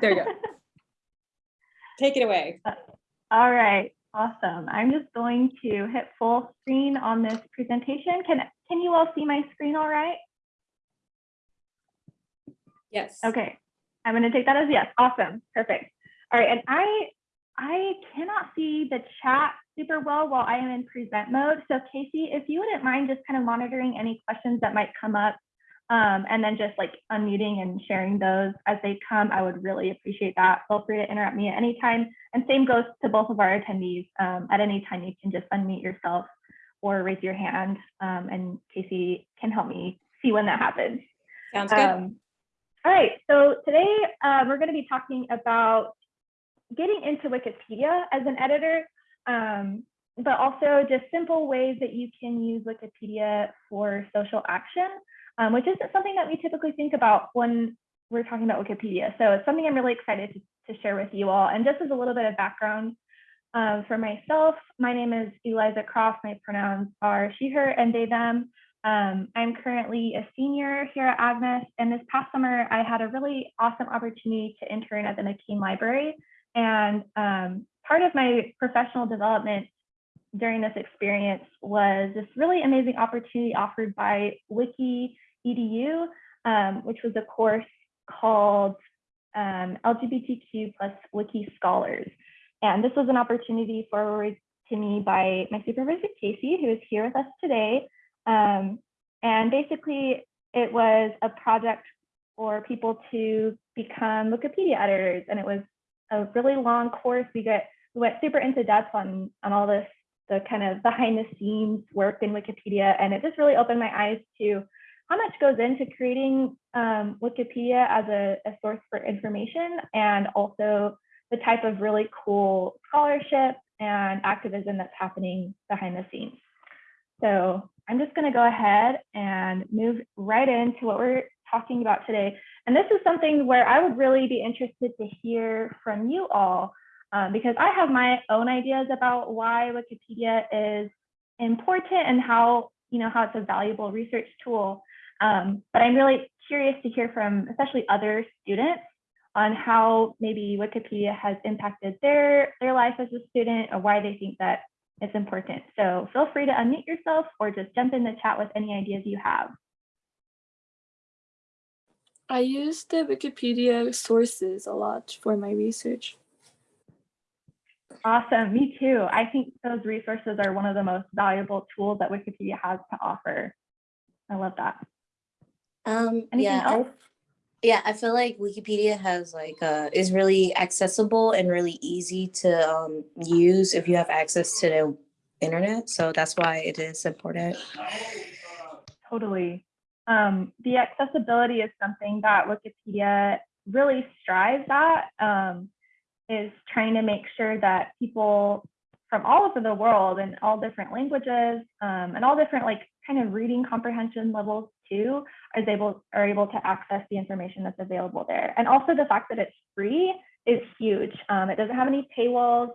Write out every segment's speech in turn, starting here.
There you go. Take it away. Uh, all right, awesome. I'm just going to hit full screen on this presentation. Can, can you all see my screen all right? Yes. Okay, I'm gonna take that as yes. Awesome, perfect. All right, and I I cannot see the chat super well while I am in present mode. So Casey, if you wouldn't mind just kind of monitoring any questions that might come up, um, and then just like unmuting and sharing those as they come, I would really appreciate that. Feel free to interrupt me at any time. And same goes to both of our attendees. Um, at any time, you can just unmute yourself or raise your hand, um, and Casey can help me see when that happens. Sounds good. Um, all right, so today uh, we're going to be talking about getting into Wikipedia as an editor, um, but also just simple ways that you can use Wikipedia for social action, um, which isn't something that we typically think about when we're talking about Wikipedia. So it's something I'm really excited to, to share with you all. And just as a little bit of background um, for myself, my name is Eliza Croft. My pronouns are she, her, and they, them. Um, I'm currently a senior here at Agnes, and this past summer I had a really awesome opportunity to intern at the McCain Library. And um, part of my professional development during this experience was this really amazing opportunity offered by Wiki EDU, um, which was a course called um, LGBTQ plus Wiki Scholars. And this was an opportunity forwarded to me by my supervisor, Casey, who is here with us today. Um, and basically, it was a project for people to become Wikipedia editors. And it was a really long course. We get we went super into depth on on all this, the kind of behind the scenes work in Wikipedia. And it just really opened my eyes to how much goes into creating um, Wikipedia as a, a source for information and also the type of really cool scholarship and activism that's happening behind the scenes. So I'm just going to go ahead and move right into what we're talking about today. And this is something where I would really be interested to hear from you all, um, because I have my own ideas about why Wikipedia is important and how, you know, how it's a valuable research tool. Um, but I'm really curious to hear from especially other students on how maybe Wikipedia has impacted their, their life as a student or why they think that it's important. So feel free to unmute yourself or just jump in the chat with any ideas you have. I use the Wikipedia sources a lot for my research. Awesome, me too. I think those resources are one of the most valuable tools that Wikipedia has to offer. I love that. Um, Anything yeah, I, yeah, I feel like Wikipedia has like uh is really accessible and really easy to um use if you have access to the internet. So that's why it is important. Totally. Um, the accessibility is something that Wikipedia really strives at, um, is trying to make sure that people from all over the world and all different languages um, and all different like kind of reading comprehension levels too is able are able to access the information that's available there. And also the fact that it's free is huge. Um, it doesn't have any paywalls.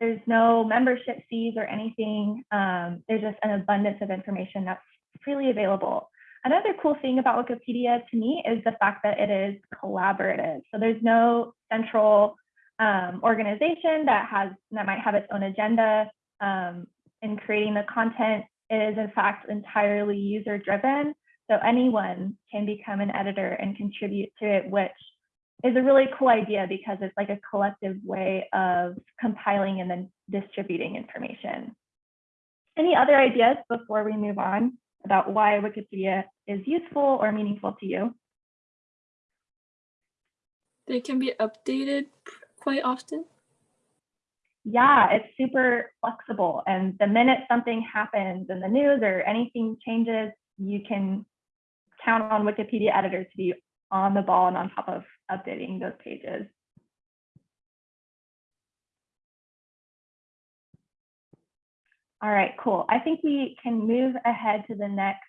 There's no membership fees or anything. Um, there's just an abundance of information that's freely available. Another cool thing about Wikipedia to me is the fact that it is collaborative. So there's no central um, organization that has that might have its own agenda um, in creating the content. It is in fact entirely user driven. So anyone can become an editor and contribute to it, which is a really cool idea because it's like a collective way of compiling and then distributing information. Any other ideas before we move on about why Wikipedia is useful or meaningful to you? They can be updated quite often. Yeah, it's super flexible. And the minute something happens in the news or anything changes, you can count on Wikipedia editors to be on the ball and on top of updating those pages. All right, cool. I think we can move ahead to the next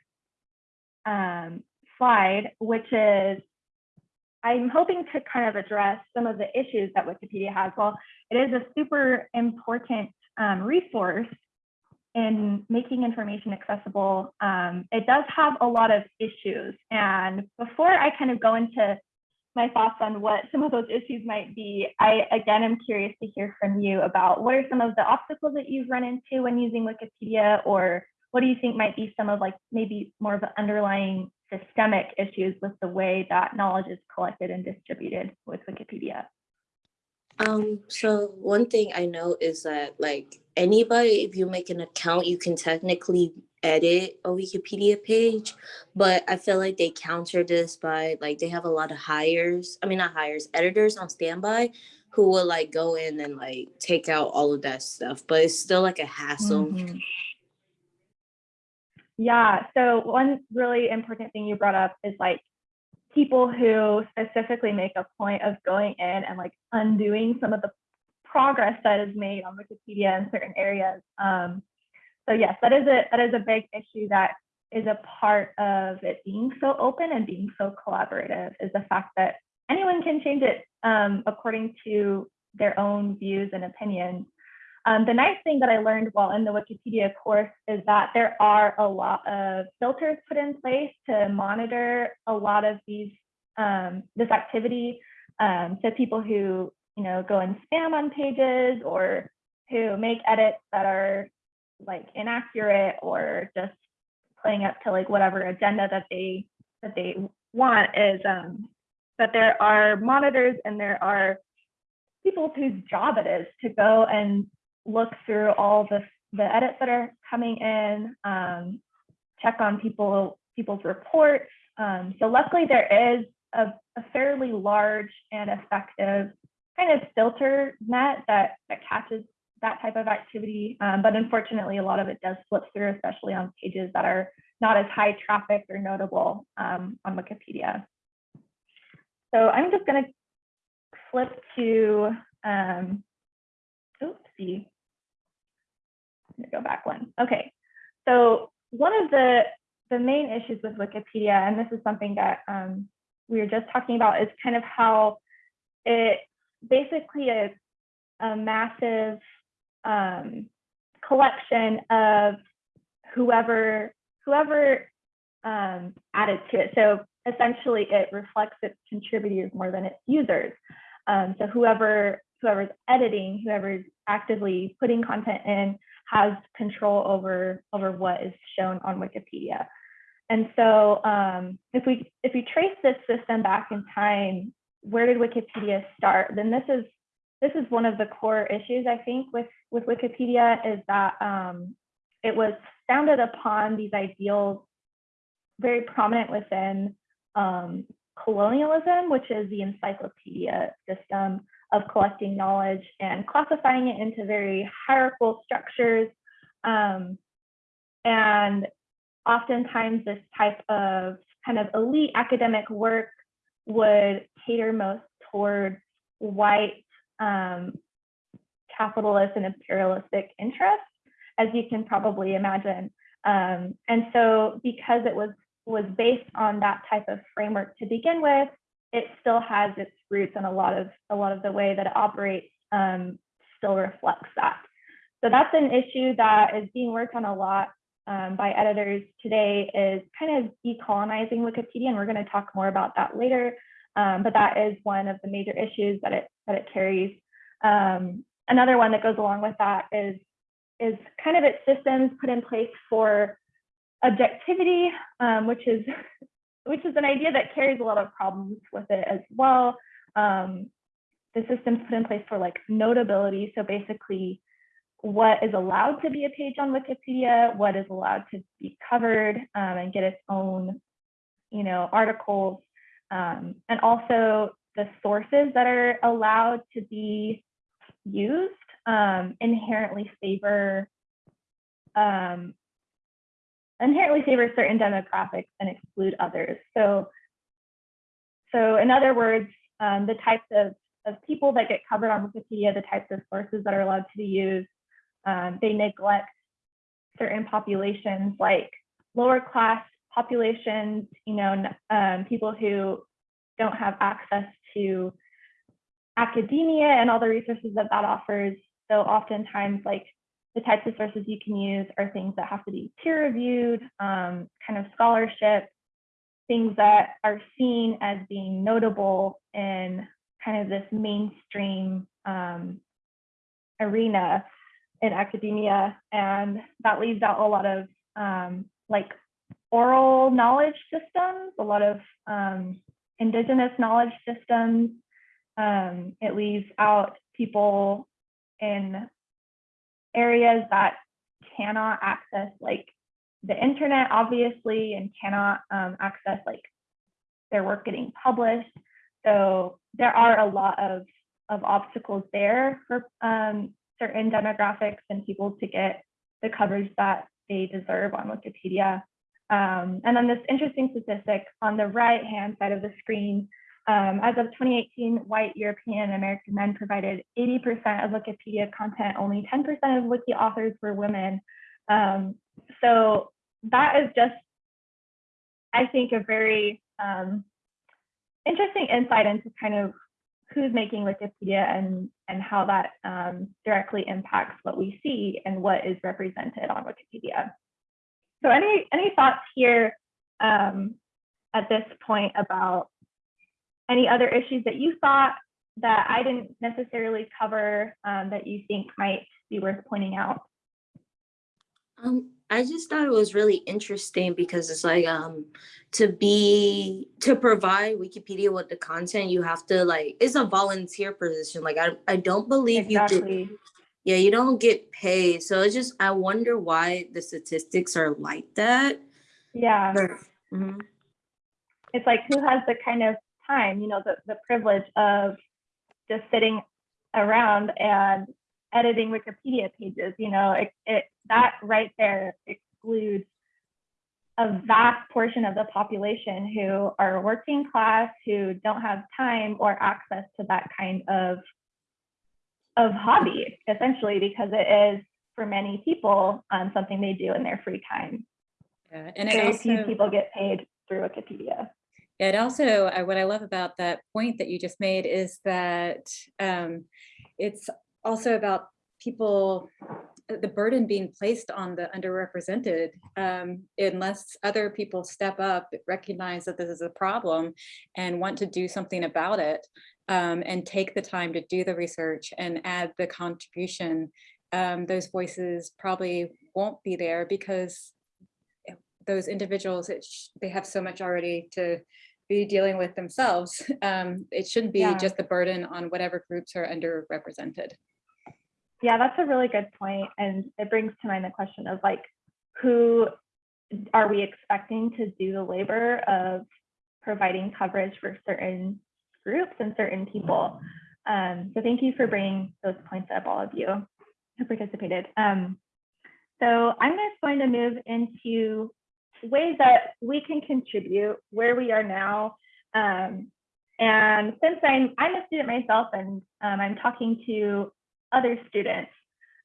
um, slide, which is I'm hoping to kind of address some of the issues that Wikipedia has. Well, it is a super important um, resource in making information accessible. Um, it does have a lot of issues. And before I kind of go into my thoughts on what some of those issues might be. I again am curious to hear from you about what are some of the obstacles that you've run into when using Wikipedia, or what do you think might be some of like maybe more of the underlying systemic issues with the way that knowledge is collected and distributed with Wikipedia? Um, so one thing I know is that like anybody, if you make an account, you can technically edit a Wikipedia page, but I feel like they counter this by like they have a lot of hires, I mean not hires, editors on standby who will like go in and like take out all of that stuff, but it's still like a hassle. Mhm. Yeah, so one really important thing you brought up is like people who specifically make a point of going in and like undoing some of the progress that is made on Wikipedia in certain areas. Um, so yes, that is a that is a big issue that is a part of it being so open and being so collaborative is the fact that anyone can change it um, according to their own views and opinions. Um, the nice thing that I learned while in the Wikipedia course is that there are a lot of filters put in place to monitor a lot of these um, this activity. Um, so people who you know go and spam on pages or who make edits that are like inaccurate or just playing up to like whatever agenda that they that they want is um, that there are monitors and there are people whose job it is to go and look through all the, the edits that are coming in, um, check on people people's reports. Um, so luckily there is a, a, fairly large and effective kind of filter net that, that catches that type of activity. Um, but unfortunately, a lot of it does slip through, especially on pages that are not as high traffic or notable um, on Wikipedia. So I'm just going to flip to, um, oopsie, I'm go back one. Okay, so one of the the main issues with Wikipedia, and this is something that um, we were just talking about, is kind of how it basically a, a massive um, collection of whoever whoever um, added to it. So essentially, it reflects its contributors more than its users. Um, so whoever whoever's editing, whoever's actively putting content in, has control over over what is shown on Wikipedia. And so um, if we if we trace this system back in time, where did Wikipedia start? Then this is this is one of the core issues I think with with Wikipedia is that um, it was founded upon these ideals very prominent within um, colonialism, which is the encyclopedia system of collecting knowledge and classifying it into very hierarchical structures. Um, and oftentimes this type of kind of elite academic work would cater most towards white um, capitalist and imperialistic interests, as you can probably imagine. Um, and so because it was was based on that type of framework to begin with, it still has its roots and a lot of a lot of the way that it operates um, still reflects that. So that's an issue that is being worked on a lot um, by editors today is kind of decolonizing Wikipedia, and we're going to talk more about that later. Um, but that is one of the major issues that it that it carries. Um, another one that goes along with that is is kind of its systems put in place for objectivity, um, which is which is an idea that carries a lot of problems with it as well. Um, the system's put in place for like notability. So basically what is allowed to be a page on Wikipedia, what is allowed to be covered um, and get its own, you know, articles, um, and also the sources that are allowed to be used um, inherently favor um, inherently favor certain demographics and exclude others. So, so in other words, um, the types of, of people that get covered on Wikipedia, the types of sources that are allowed to be used, um, they neglect certain populations like lower class populations, you know, um, people who don't have access to academia and all the resources that that offers. So oftentimes like the types of sources you can use are things that have to be peer reviewed, um, kind of scholarship, things that are seen as being notable in kind of this mainstream um, arena in academia. And that leaves out a lot of um, like oral knowledge systems, a lot of um, indigenous knowledge systems. Um, it leaves out people in areas that cannot access like the internet, obviously, and cannot um, access like their work getting published. So there are a lot of, of obstacles there for um, certain demographics and people to get the coverage that they deserve on Wikipedia. Um, and then this interesting statistic on the right hand side of the screen, um, as of 2018, white European and American men provided 80% of Wikipedia content, only 10% of wiki authors were women. Um, so that is just, I think, a very um, interesting insight into kind of who's making Wikipedia and, and how that um, directly impacts what we see and what is represented on Wikipedia. So any, any thoughts here um, at this point about any other issues that you thought that I didn't necessarily cover um, that you think might be worth pointing out? Um, I just thought it was really interesting because it's like um to be to provide Wikipedia with the content, you have to like it's a volunteer position. Like I I don't believe you did Exactly. yeah, you don't get paid. So it's just I wonder why the statistics are like that. Yeah. Mhm. it's like who has the kind of time, you know, the, the privilege of just sitting around and editing Wikipedia pages, you know, it, it that right there excludes a vast portion of the population who are working class, who don't have time or access to that kind of of hobby, essentially, because it is for many people um, something they do in their free time. Yeah, and it Very few also, people get paid through Wikipedia. it also, uh, what I love about that point that you just made is that um, it's also about people, uh, the burden being placed on the underrepresented. um, Unless other people step up, recognize that this is a problem and want to do something about it um, and take the time to do the research and add the contribution, um, those voices probably won't be there because those individuals, it sh- they have so much already to be dealing with themselves. Um, it shouldn't be Yeah. just the burden on whatever groups are underrepresented. Yeah, that's a really good point, and it brings to mind the question of like, who are we expecting to do the labor of providing coverage for certain groups and certain people? Um, so thank you for bringing those points up, all of you who participated. Um, so I'm just going to move into ways that we can contribute where we are now. Um, and since I'm, I'm a student myself and um, I'm talking to other students,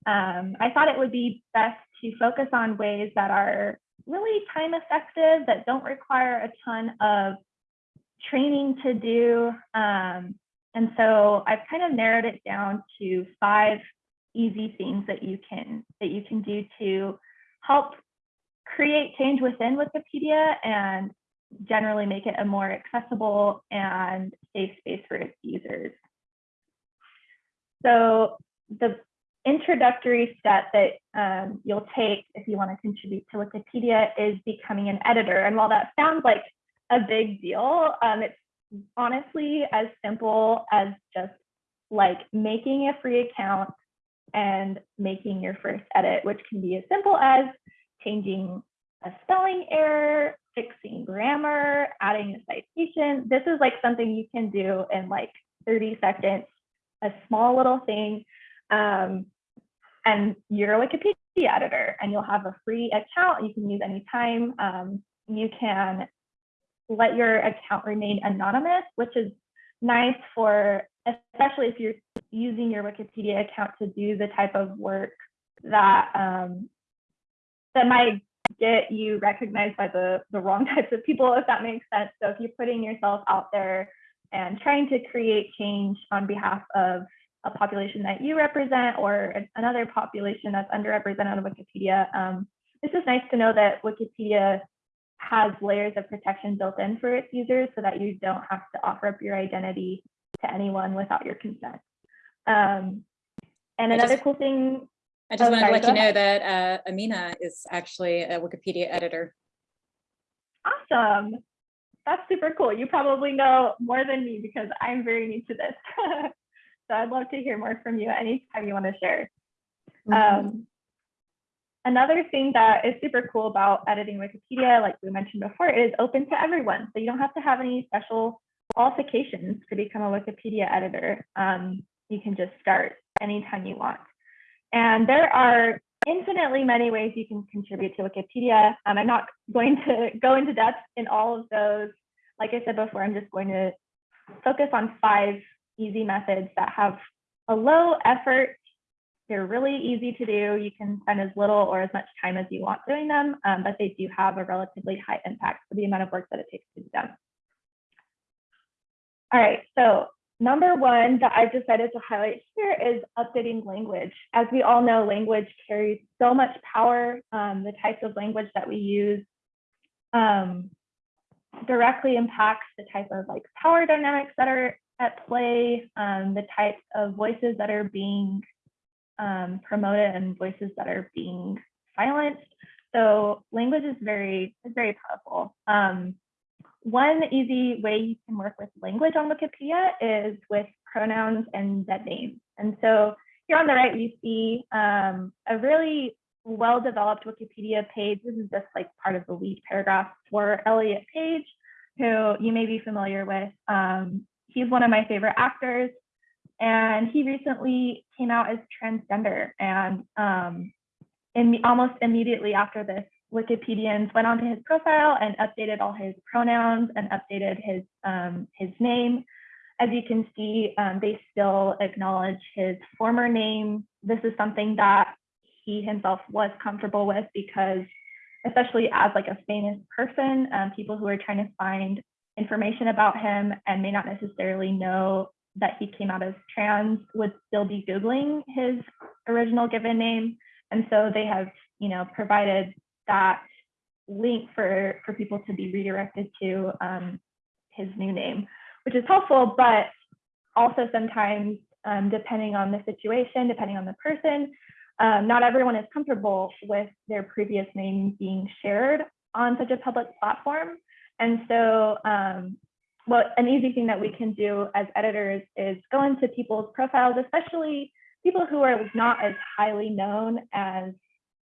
um, I thought it would be best to focus on ways that are really time effective, that don't require a ton of training to do. Um, and so I've kind of narrowed it down to five easy things that you can that you can do to help create change within Wikipedia and generally make it a more accessible and safe space for its users. So the introductory step that um, you'll take if you want to contribute to Wikipedia is becoming an editor. And while that sounds like a big deal, um, it's honestly as simple as just like making a free account and making your first edit, which can be as simple as changing a spelling error, fixing grammar, adding a citation. This is like something you can do in like 30 seconds, a small little thing. Um, and you're a Wikipedia editor and you'll have a free account you can use anytime. Um, you can let your account remain anonymous, which is nice for, especially if you're using your Wikipedia account to do the type of work that um, that might get you recognized by the, the wrong types of people, if that makes sense. So if you're putting yourself out there and trying to create change on behalf of a population that you represent or another population that's underrepresented on Wikipedia, um, it's just nice to know that Wikipedia has layers of protection built in for its users so that you don't have to offer up your identity to anyone without your consent. Um, and another just- cool thing, I just Oh, wanted to let you know that uh, Amina is actually a Wikipedia editor. awesome. That's super cool. You probably know more than me because I'm very new to this. so I'd love to hear more from you anytime you want to share. Um, another thing that is super cool about editing Wikipedia, like we mentioned before, is open to everyone. So you don't have to have any special qualifications to become a Wikipedia editor. Um, you can just start anytime you want. And there are infinitely many ways you can contribute to Wikipedia. Um, I'm not going to go into depth in all of those. Like I said before, I'm just going to focus on five easy methods that have a low effort they're really easy to do. You can spend as little or as much time as you want doing them, um, but they do have a relatively high impact for the amount of work that it takes to do them. All right, so number one that I've decided to highlight here is updating language. As we all know, language carries so much power. Um, the types of language that we use um, directly impacts the type of like power dynamics that are at play, um, the types of voices that are being um, promoted and voices that are being silenced. So language is very, is very powerful. Um, one easy way you can work with language on Wikipedia is with pronouns and dead names. And so here on the right, you see um, a really well-developed Wikipedia page. This is just like part of the lead paragraph for Elliot Page, who you may be familiar with. Um, he's one of my favorite actors. And he recently came out as transgender. And um, in, almost immediately after this wikipedians went onto his profile and updated all his pronouns and updated his um, his name. As you can see um, they still acknowledge his former name. This is something that he himself was comfortable with because especially as like a famous person um, people who are trying to find information about him and may not necessarily know that he came out as trans would still be Googling his original given name. And so they have, you know, provided that link for, for people to be redirected to um, his new name, which is helpful, but also sometimes um, depending on the situation, depending on the person, um, not everyone is comfortable with their previous name being shared on such a public platform. And so um, well, an easy thing that we can do as editors is go into people's profiles, especially people who are not as highly known as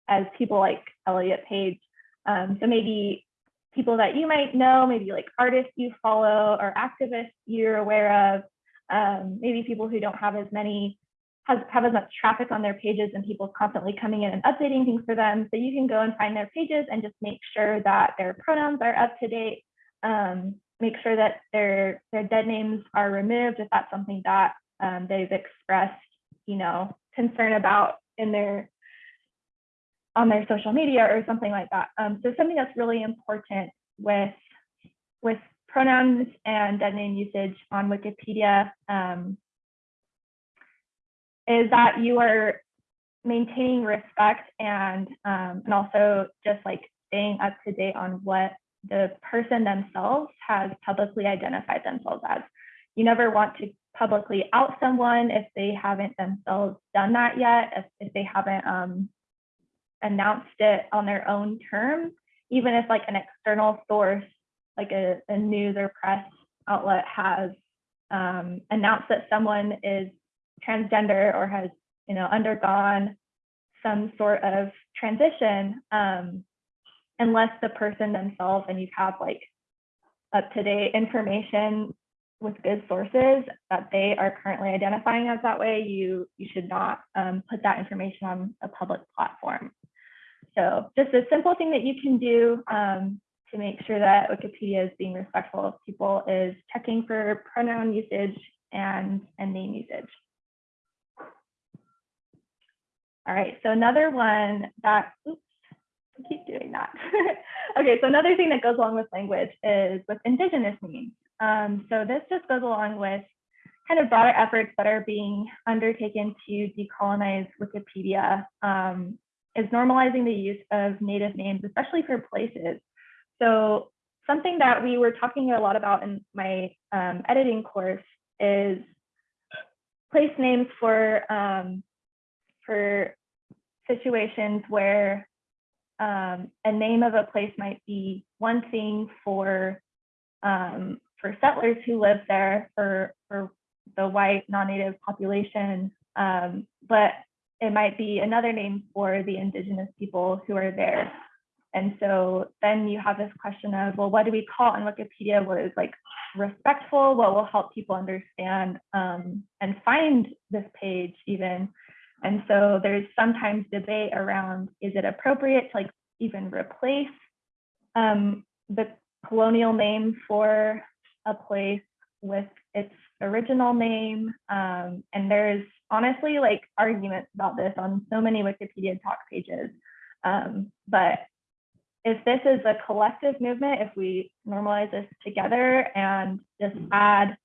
as people like Elliot Page. Um, so maybe people that you might know, maybe like artists you follow or activists you're aware of, um, maybe people who don't have as many has, have as much traffic on their pages and people constantly coming in and updating things for them. So you can go and find their pages and just make sure that their pronouns are up to date. Um, make sure that their their dead names are removed if that's something that um, they've expressed, you know, concern about in their on their social media or something like that. Um, so something that's really important with with pronouns and dead name usage on Wikipedia um, is that you are maintaining respect and um, and also just like staying up to date on what the person themselves has publicly identified themselves as. You never want to publicly out someone if they haven't themselves done that yet, if, if they haven't um, announced it on their own terms, even if like an external source, like a, a news or press outlet has um, announced that someone is transgender or has, you know, undergone some sort of transition, um, unless the person themselves and you have like up-to-date information with good sources that they are currently identifying as that way, you you should not um, put that information on a public platform. So just a simple thing that you can do um, to make sure that Wikipedia is being respectful of people is checking for pronoun usage and, and name usage. All right, so another one that, oops, I keep doing that. okay, so another thing that goes along with language is with indigenous names. Um, so this just goes along with kind of broader efforts that are being undertaken to decolonize Wikipedia, um, is normalizing the use of native names, especially for places. So something that we were talking a lot about in my um, editing course is place names for um, for situations where um, a name of a place might be one thing for um, for settlers who live there for for the white non-native population, um, but it might be another name for the indigenous people who are there. And so then you have this question of, well, what do we call on Wikipedia? What is like respectful? What will help people understand um, and find this page even? And so there's sometimes debate around, is it appropriate to like even replace um, the colonial name for a place with its original name? Um, and there's honestly like arguments about this on so many Wikipedia talk pages. Um, but if this is a collective movement, if we normalize this together and just add,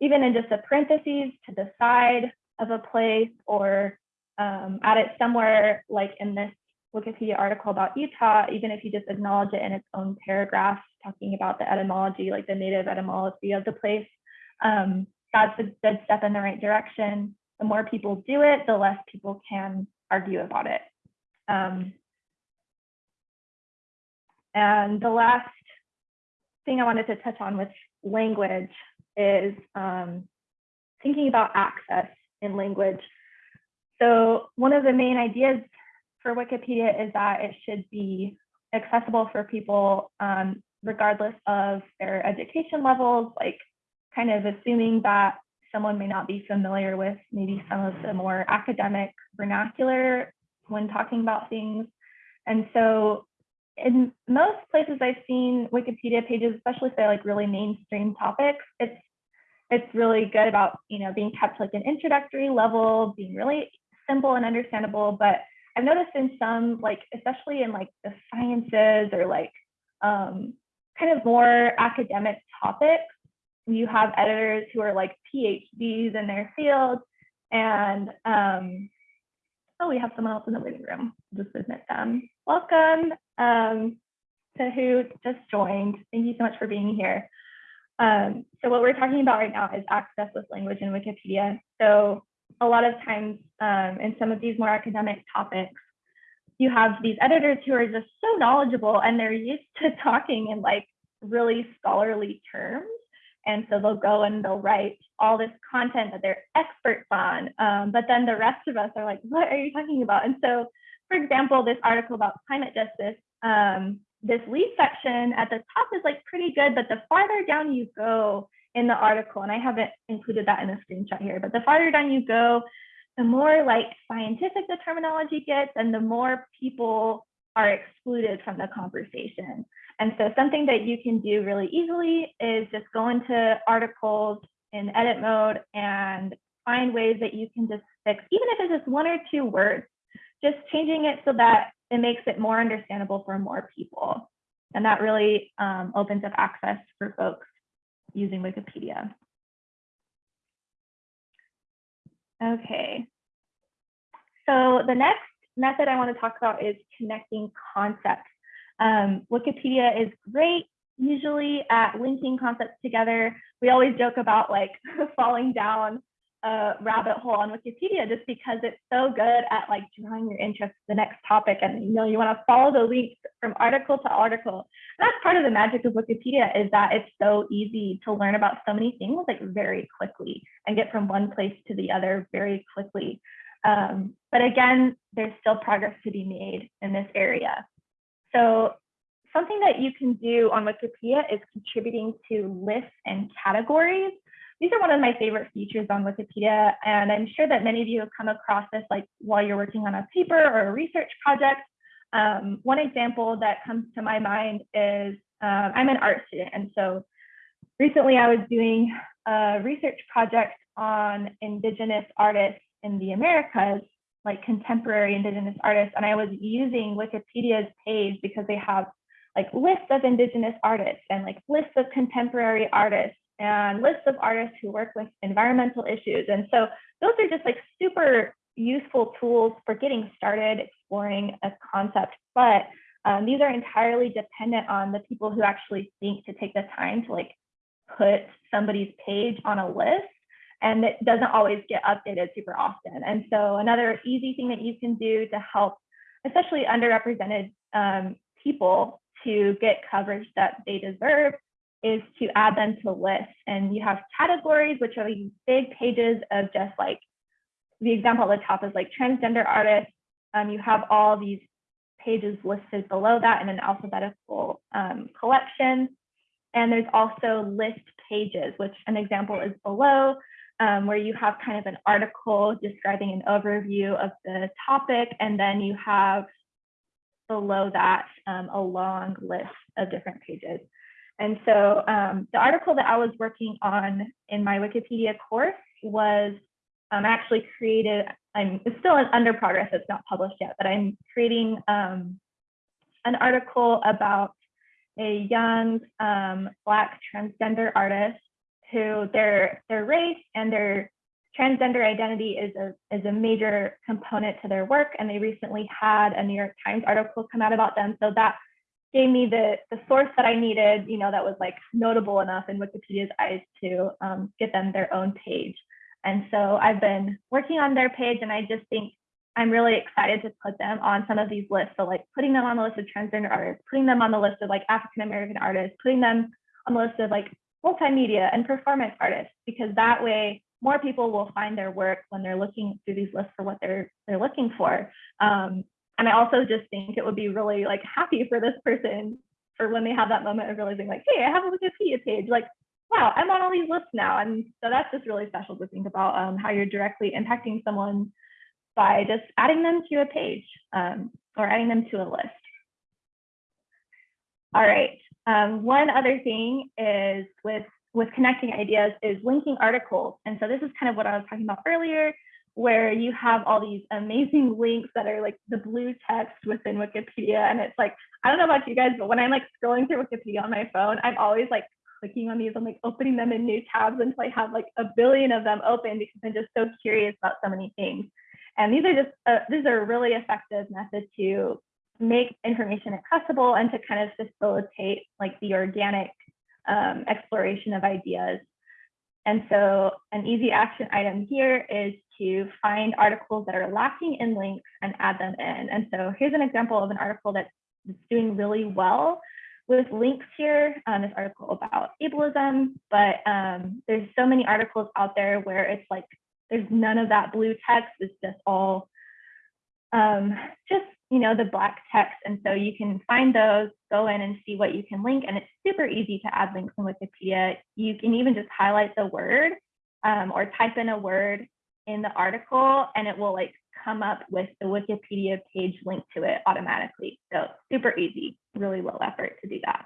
even in just a parentheses to the side of a place or um, add it somewhere like in this Wikipedia article about Utah, even if you just acknowledge it in its own paragraph, talking about the etymology, like the native etymology of the place, um, that's a good step in the right direction. The more people do it, the less people can argue about it. Um, and the last thing I wanted to touch on with language is um, thinking about access in language. So one of the main ideas for Wikipedia is that it should be accessible for people um, regardless of their education levels, like kind of assuming that someone may not be familiar with maybe some of the more academic vernacular when talking about things. And so in most places I've seen Wikipedia pages, especially say like really mainstream topics, it's it's really good about you know being kept like an introductory level, being really simple and understandable. But I've noticed in some like especially in like the sciences or like um, kind of more academic topics, you have editors who are like PhDs in their field, and um, oh, we have someone else in the living room. Just admit them. Welcome um, to who just joined. Thank you so much for being here. Um, so what we're talking about right now is access with language in Wikipedia. So a lot of times um, in some of these more academic topics, you have these editors who are just so knowledgeable and they're used to talking in like really scholarly terms. And so they'll go and they'll write all this content that they're experts on. Um, but then the rest of us are like, what are you talking about? And so, for example, this article about climate justice, um, this lead section at the top is like pretty good, but the farther down you go in the article, and I haven't included that in the screenshot here, but the farther down you go, the more like scientific the terminology gets and the more people are excluded from the conversation. And so something that you can do really easily is just go into articles in edit mode and find ways that you can just fix, even if it's just one or two words, just changing it so that it makes it more understandable for more people. And that really um, opens up access for folks using Wikipedia. Okay. So the next method I want to talk about is connecting concepts. Um, Wikipedia is great usually at linking concepts together. We always joke about like falling down a rabbit hole on Wikipedia just because it's so good at like drawing your interest to the next topic and you know you want to follow the links from article to article. And that's part of the magic of Wikipedia is that it's so easy to learn about so many things like very quickly and get from one place to the other very quickly. Um, but again, there's still progress to be made in this area. So something that you can do on Wikipedia is contributing to lists and categories. These are one of my favorite features on Wikipedia, and I'm sure that many of you have come across this like while you're working on a paper or a research project. Um, one example that comes to my mind is um, I'm an art student, and so recently I was doing a research project on Indigenous artists in the Americas, like contemporary Indigenous artists, and I was using Wikipedia's page because they have like lists of Indigenous artists and like lists of contemporary artists and lists of artists who work with environmental issues. And so those are just like super useful tools for getting started exploring a concept. But Um, these are entirely dependent on the people who actually think to take the time to like put somebody's page on a list and it doesn't always get updated super often. And so another easy thing that you can do to help, especially underrepresented um, people to get coverage that they deserve is to add them to lists. And you have categories, which are these big pages of just like, the example at the top is like transgender artists. Um, you have all these pages listed below that in an alphabetical um, collection. And there's also list pages, which an example is below, um, where you have kind of an article describing an overview of the topic, and then you have below that um, a long list of different pages. And so um, the article that I was working on in my Wikipedia course was um, actually created, I'm it's still under progress, it's not published yet, but I'm creating um, an article about a young um, Black transgender artist who their their race and their transgender identity is a is a major component to their work and they recently had a New York Times article come out about them. So that gave me the the source that I needed you know that was like notable enough in Wikipedia's eyes to um, get them their own page and so I've been working on their page and I just think I'm really excited to put them on some of these lists so like putting them on the list of transgender artists putting them on the list of like African American artists putting them on the list of like multimedia and performance artists because that way more people will find their work when they're looking through these lists for what they're they're looking for. Um, and I also just think it would be really like happy for this person for when they have that moment of realizing like, hey, I have a Wikipedia page. Like, wow, I'm on all these lists now. And so that's just really special to think about um, how you're directly impacting someone by just adding them to a page um, or adding them to a list. All right. Um, one other thing is with with connecting ideas is linking articles. And so this is kind of what I was talking about earlier, where you have all these amazing links that are like the blue text within Wikipedia. And it's like, I don't know about you guys, but when I'm like scrolling through Wikipedia on my phone, I'm always like clicking on these, I'm like opening them in new tabs until I have like a billion of them open because I'm just so curious about so many things. And these are just, uh, these are really effective method to make information accessible and to kind of facilitate like the organic um, exploration of ideas. And so an easy action item here is to find articles that are lacking in links and add them in. And so here's an example of an article that's doing really well with links here. Um, this article about ableism, but um, there's so many articles out there where it's like, there's none of that blue text, it's just all um, just you know, the black text. And so you can find those, go in and see what you can link. And it's super easy to add links in Wikipedia. You can even just highlight the word um, or type in a word in the article and it will like come up with the Wikipedia page link to it automatically. So super easy, really low effort to do that.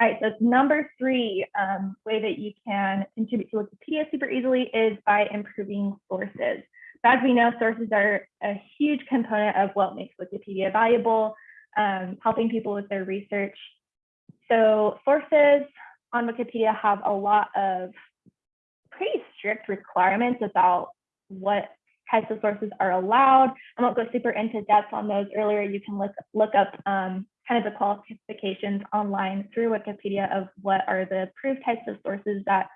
All right, so number three um, way that you can contribute to Wikipedia super easily is by improving sources as we know, sources are a huge component of what makes Wikipedia valuable, um, helping people with their research. So sources on Wikipedia have a lot of pretty strict requirements about what types of sources are allowed. I won't go super into depth on those earlier. You can look, look up um, kind of the qualifications online through Wikipedia of what are the approved types of sources that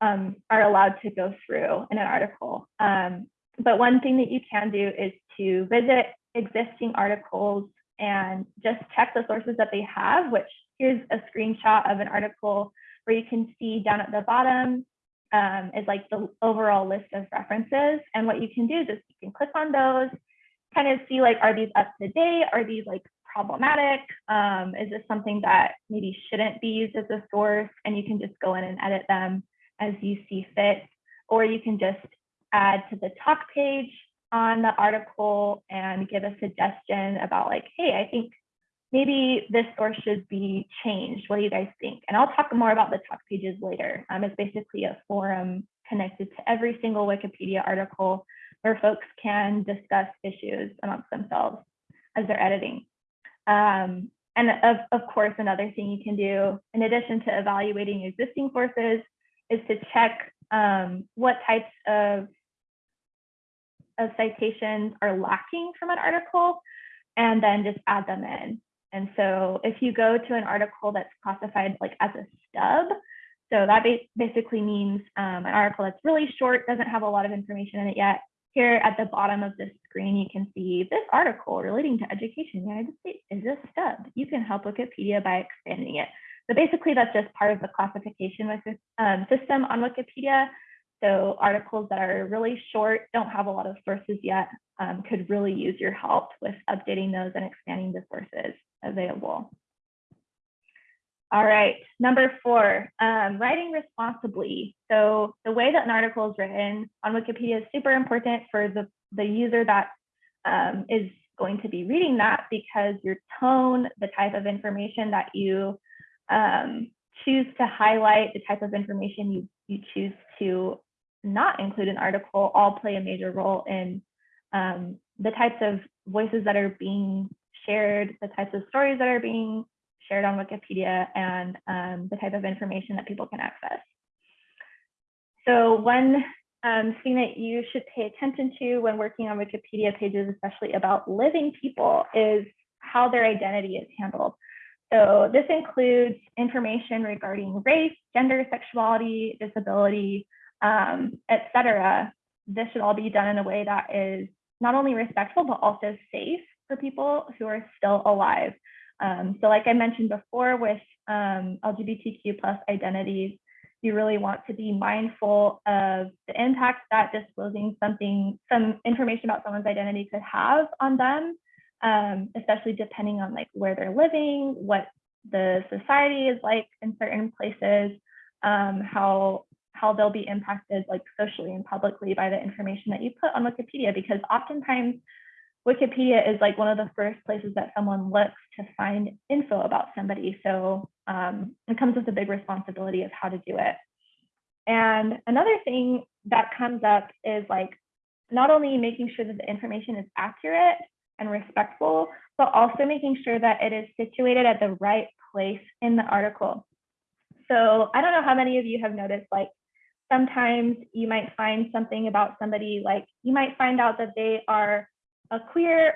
um, are allowed to go through in an article. Um, but one thing that you can do is to visit existing articles and just check the sources that they have, which here's a screenshot of an article where you can see down at the bottom um, is like the overall list of references. And what you can do is you can click on those, kind of see like, are these up to date? Are these like problematic? Um, is this something that maybe shouldn't be used as a source? And you can just go in and edit them as you see fit, or you can just add to the talk page on the article and give a suggestion about like, hey, I think maybe this source should be changed. What do you guys think? And I'll talk more about the talk pages later. Um, it's basically a forum connected to every single Wikipedia article where folks can discuss issues amongst themselves as they're editing. Um, and of, of course, another thing you can do, in addition to evaluating existing sources, is to check um, what types of, of citations are lacking from an article. and then just add them in. And so if you go to an article that's classified like as a stub, so that ba- basically means um, an article that's really short, doesn't have a lot of information in it yet. Here at the bottom of this screen, you can see this article relating to education in the United States is a stub. You can help Wikipedia by expanding it. So basically that's just part of the classification um, system on Wikipedia. So articles that are really short, don't have a lot of sources yet, um, could really use your help with updating those and expanding the sources available. All right, number four, um, writing responsibly. So the way that an article is written on Wikipedia is super important for the, the user that um, is going to be reading that because your tone, the type of information that you um, choose to highlight, the type of information you, you choose to not include an article all play a major role in um, the types of voices that are being shared, the types of stories that are being shared on Wikipedia, and um, the type of information that people can access. So one um, thing that you should pay attention to when working on Wikipedia pages, especially about living people, is how their identity is handled. So this includes information regarding race, gender, sexuality, disability, um, etc. This should all be done in a way that is not only respectful, but also safe for people who are still alive. Um, so like I mentioned before with um, LGBTQ plus identities, you really want to be mindful of the impact that disclosing something, some information about someone's identity could have on them, um, especially depending on like where they're living, what the society is like in certain places, um, how how they'll be impacted like socially and publicly by the information that you put on Wikipedia, because oftentimes Wikipedia is like one of the first places that someone looks to find info about somebody. So um, it comes with a big responsibility of how to do it. And another thing that comes up is like not only making sure that the information is accurate and respectful, but also making sure that it is situated at the right place in the article. So I don't know how many of you have noticed like sometimes you might find something about somebody like you might find out that they are a queer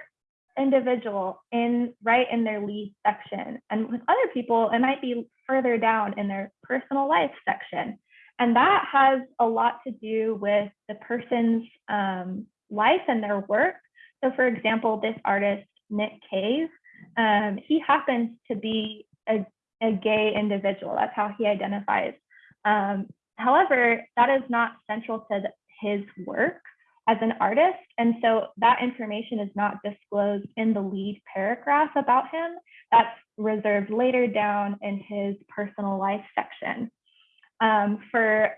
individual in right in their lead section and with other people it might be further down in their personal life section and that has a lot to do with the person's um, life and their work so for example this artist Nick Cave um, he happens to be a, a gay individual that's how he identifies um, however that is not central to the, his work as an artist. And so that information is not disclosed in the lead paragraph about him. That's reserved later down in his personal life section. Um, for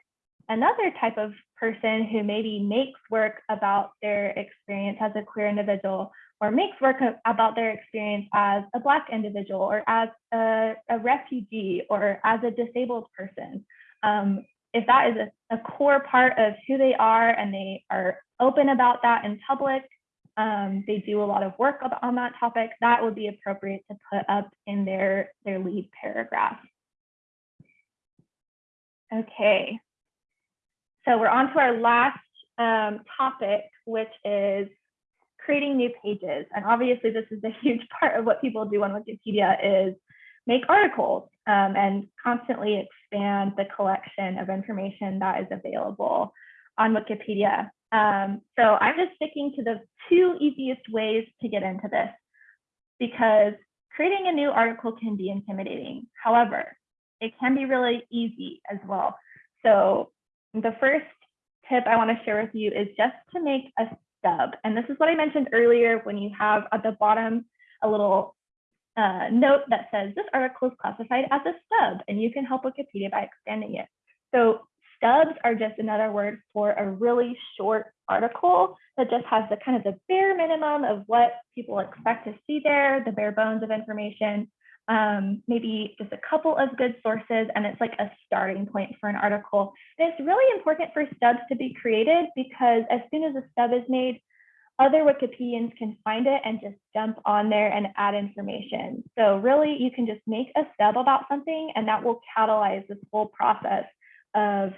another type of person who maybe makes work about their experience as a queer individual or makes work about their experience as a Black individual or as a, a refugee or as a disabled person, um, if that is a, a, core part of who they are and they are open about that in public, um, they do a lot of work on that topic, that would be appropriate to put up in their, their lead paragraph. Okay, so we're on to our last um, topic, which is creating new pages. And obviously this is a huge part of what people do on Wikipedia is make articles um, and constantly expand the collection of information that is available on Wikipedia. Um, so I'm just sticking to the two easiest ways to get into this because creating a new article can be intimidating. However, it can be really easy as well. So the first tip I want to share with you is just to make a stub. And this is what I mentioned earlier when you have at the bottom a little uh, note that says this article is classified as a stub and you can help Wikipedia by expanding it. So stubs are just another word for a really short article that just has the kind of the bare minimum of what people expect to see there, the bare bones of information, um, maybe just a couple of good sources, and it's like a starting point for an article. And it's really important for stubs to be created because as soon as a stub is made, other Wikipedians can find it and just jump on there and add information. So really you can just make a stub about something and that will catalyze this whole process of,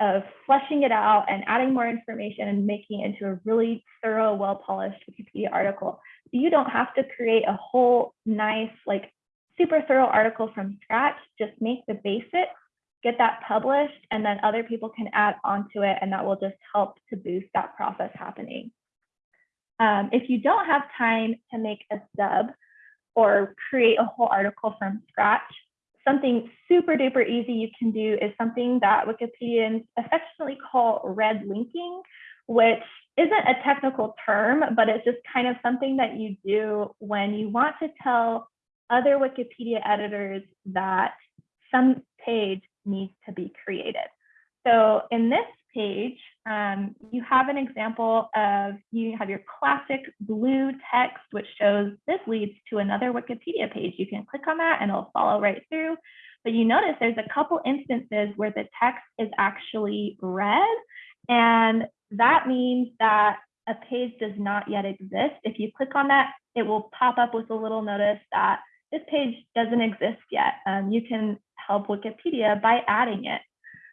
of fleshing it out and adding more information and making it into a really thorough, well-polished Wikipedia article. So you don't have to create a whole nice, like super thorough article from scratch. Just make the basics, get that published, and then other people can add onto it, and that will just help to boost that process happening. Um, if you don't have time to make a sub or create a whole article from scratch, something super duper easy you can do is something that Wikipedians affectionately call red linking, which isn't a technical term, but it's just kind of something that you do when you want to tell other Wikipedia editors that some page needs to be created. So in this page, um, you have an example of, you have your classic blue text, which shows this leads to another Wikipedia page. You can click on that and it'll follow right through. But you notice there's a couple instances where the text is actually red. And that means that a page does not yet exist. If you click on that, it will pop up with a little notice that this page doesn't exist yet. Um, you can help Wikipedia by adding it.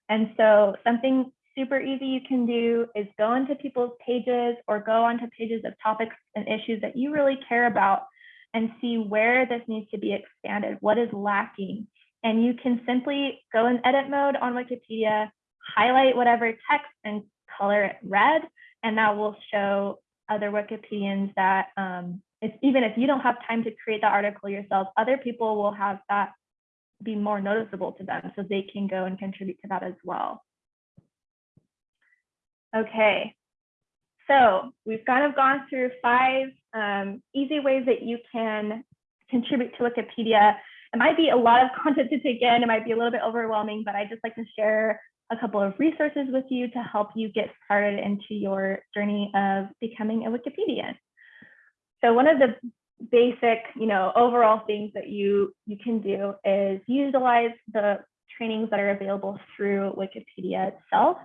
And so something super easy you can do is go into people's pages or go onto pages of topics and issues that you really care about and see where this needs to be expanded, what is lacking. And you can simply go in edit mode on Wikipedia, highlight whatever text and color it red, and that will show other Wikipedians that um, if, even if you don't have time to create the article yourself, other people will have that be more noticeable to them so they can go and contribute to that as well. Okay, so we've kind of gone through five um, easy ways that you can contribute to Wikipedia. It might be a lot of content to take in, it might be a little bit overwhelming, but I just like to share a couple of resources with you to help you get started into your journey of becoming a Wikipedian. So one of the basic, you know, overall things that you you can do is utilize the trainings that are available through Wikipedia itself.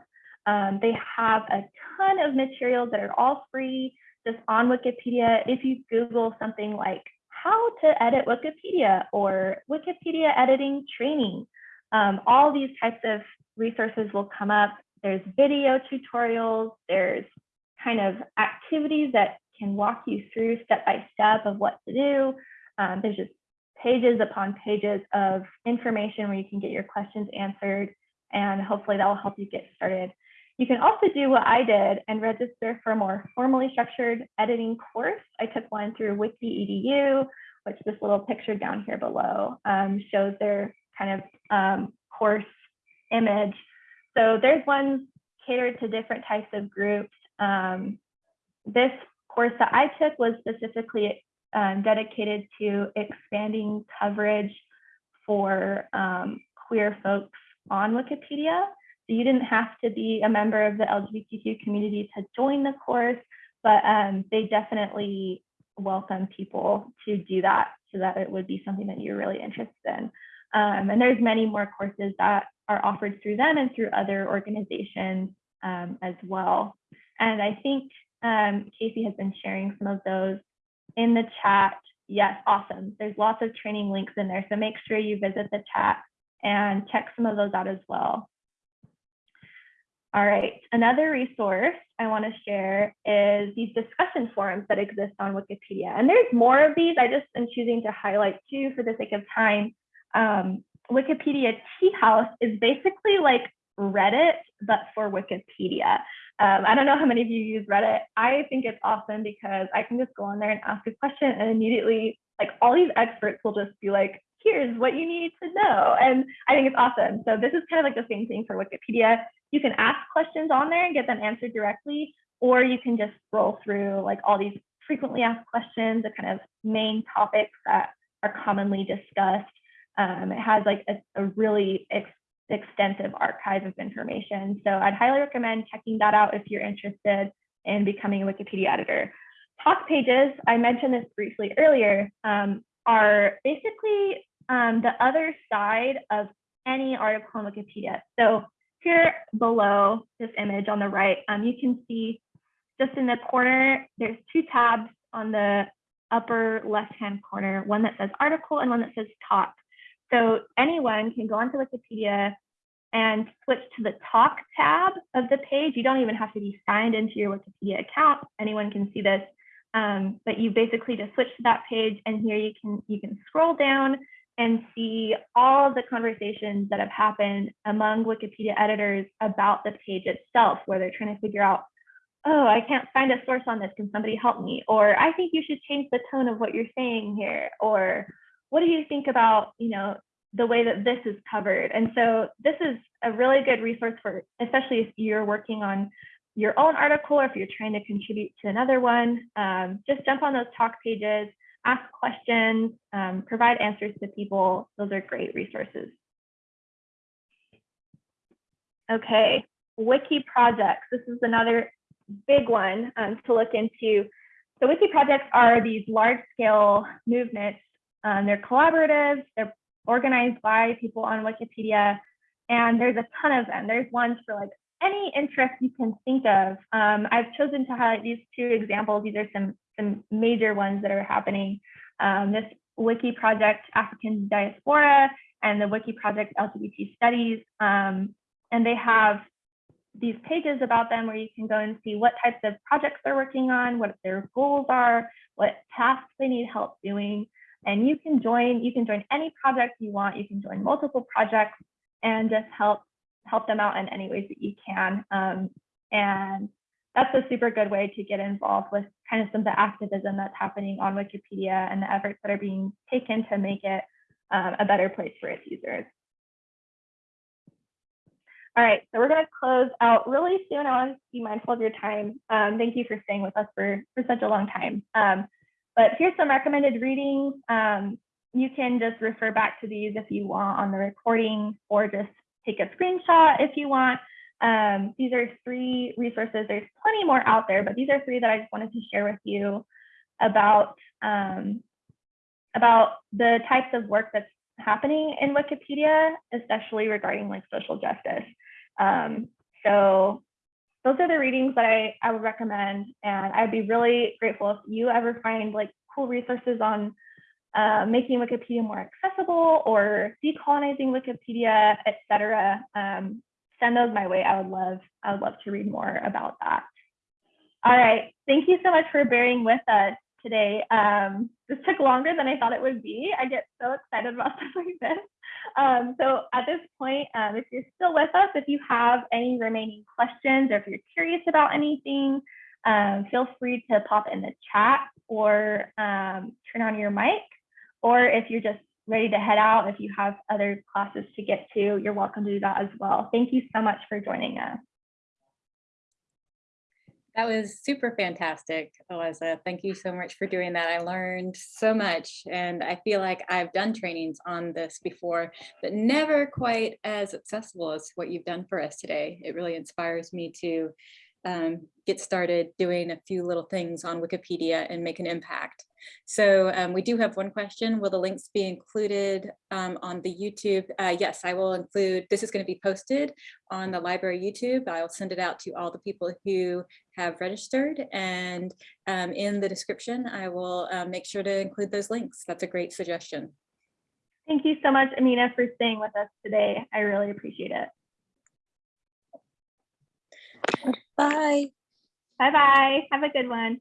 Um, they have a ton of materials that are all free just on Wikipedia. If you Google something like how to edit Wikipedia or Wikipedia editing training, um, all these types of resources will come up. There's video tutorials, there's kind of activities that can walk you through step by step of what to do. Um, there's just pages upon pages of information where you can get your questions answered and hopefully that will help you get started. You can also do what I did and register for a more formally structured editing course. I took one through Wiki.edu, which this little picture down here below um, shows their kind of um, course image. So there's ones catered to different types of groups. Um, this course that I took was specifically um, dedicated to expanding coverage for um, queer folks on Wikipedia. So you didn't have to be a member of the LGBTQ community to join the course, but um, they definitely welcome people to do that so that it would be something that you're really interested in. Um, and there's many more courses that are offered through them and through other organizations um, as well. And I think um, Casey has been sharing some of those in the chat. Yes, awesome. There's lots of training links in there. So make sure you visit the chat and check some of those out as well. All right, another resource I want to share is these discussion forums that exist on Wikipedia. And there's more of these. I just am choosing to highlight two for the sake of time. Um, Wikipedia Tea House is basically like Reddit, but for Wikipedia. Um, I don't know how many of you use Reddit. I think it's awesome because I can just go on there and ask a question and immediately like all these experts will just be like, here's what you need to know. And I think it's awesome. So this is kind of like the same thing for Wikipedia. You can ask questions on there and get them answered directly, or you can just scroll through like all these frequently asked questions, the kind of main topics that are commonly discussed. Um, it has like a, a really extensive archive of information. So I'd highly recommend checking that out if you're interested in becoming a Wikipedia editor. Talk pages, I mentioned this briefly earlier, um, are basically um, the other side of any article on Wikipedia. So here below this image on the right, um, you can see just in the corner, there's two tabs on the upper left-hand corner, one that says article and one that says talk. So anyone can go onto Wikipedia and switch to the talk tab of the page. You don't even have to be signed into your Wikipedia account. Anyone can see this. Um, but you basically just switch to that page and here you can you can scroll down and see all the conversations that have happened among Wikipedia editors about the page itself, where they're trying to figure out, oh, I can't find a source on this. Can somebody help me? Or I think you should change the tone of what you're saying here. Or what do you think about, you know, the way that this is covered? And so this is a really good resource for, especially if you're working on your own article or if you're trying to contribute to another one, um, just jump on those talk pages, ask questions, um, provide answers to people. Those are great resources. Okay, wiki projects. This is another big one um, to look into. So wiki projects are these large scale movements. Um, they're collaborative, they're organized by people on Wikipedia, and there's a ton of them. There's ones for like any interest you can think of. Um, I've chosen to highlight these two examples. These are some, some major ones that are happening. Um, this wiki project, African Diaspora, and the wiki project, LGBT Studies. Um, and they have these pages about them where you can go and see what types of projects they're working on, what their goals are, what tasks they need help doing. And you can join, you can join any project you want. You can join multiple projects and just help help them out in any ways that you can. Um, and that's a super good way to get involved with kind of some of the activism that's happening on Wikipedia and the efforts that are being taken to make it um, a better place for its users. All right, so we're going to close out really soon. I want to be mindful of your time. Um, thank you for staying with us for, for such a long time. Um, but here's some recommended readings. Um, you can just refer back to these if you want on the recording or just take a screenshot if you want. Um, these are three resources. There's plenty more out there, but these are three that I just wanted to share with you about, um, about the types of work that's happening in Wikipedia, especially regarding like social justice. Um, so those are the readings that I, I would recommend. And I'd be really grateful if you ever find like cool resources on uh, making Wikipedia more accessible or decolonizing Wikipedia, etc. Um, send those my way. I would love, I would love to read more about that. All right, thank you so much for bearing with us today. Um, this took longer than I thought it would be. I get so excited about stuff like this. Um, so at this point, um, if you're still with us, if you have any remaining questions or if you're curious about anything, um, feel free to pop in the chat or um, turn on your mic. Or if you're just ready to head out, if you have other classes to get to, you're welcome to do that as well. Thank you so much for joining us. That was super fantastic, Eliza. Thank you so much for doing that. I learned so much and I feel like I've done trainings on this before, but never quite as accessible as what you've done for us today. It really inspires me to um, get started doing a few little things on Wikipedia and make an impact. So um, we do have one question. Will the links be included um, on the YouTube? Uh, yes, I will include, this is going to be posted on the library YouTube. I'll send it out to all the people who have registered and um, in the description, I will uh, make sure to include those links. That's a great suggestion. Thank you so much, Amina, for staying with us today. I really appreciate it. Bye. Bye-bye. Have a good one.